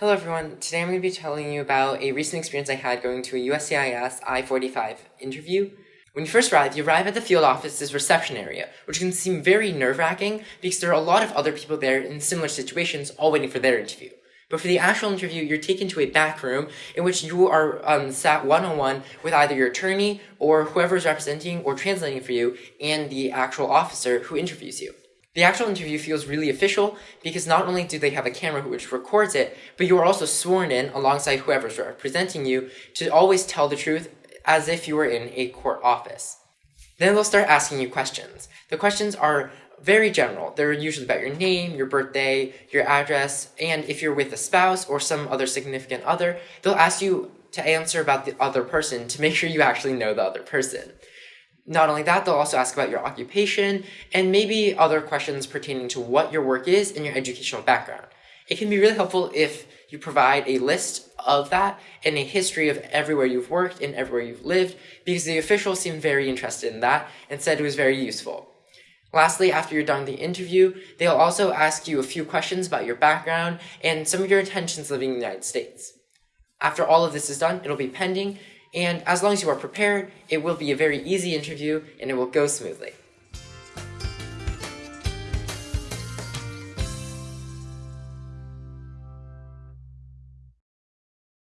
Hello everyone, today I'm going to be telling you about a recent experience I had going to a USCIS I-45 interview. When you first arrive, you arrive at the field office's reception area, which can seem very nerve-wracking because there are a lot of other people there in similar situations all waiting for their interview. But for the actual interview, you're taken to a back room in which you are um, sat one-on-one with either your attorney or whoever is representing or translating for you and the actual officer who interviews you. The actual interview feels really official because not only do they have a camera which records it, but you are also sworn in alongside whoever's representing you to always tell the truth as if you were in a court office. Then they'll start asking you questions. The questions are very general. They're usually about your name, your birthday, your address, and if you're with a spouse or some other significant other, they'll ask you to answer about the other person to make sure you actually know the other person. Not only that, they'll also ask about your occupation and maybe other questions pertaining to what your work is and your educational background. It can be really helpful if you provide a list of that and a history of everywhere you've worked and everywhere you've lived because the officials seemed very interested in that and said it was very useful. Lastly, after you're done the interview, they'll also ask you a few questions about your background and some of your intentions living in the United States. After all of this is done, it'll be pending, and as long as you are prepared, it will be a very easy interview and it will go smoothly.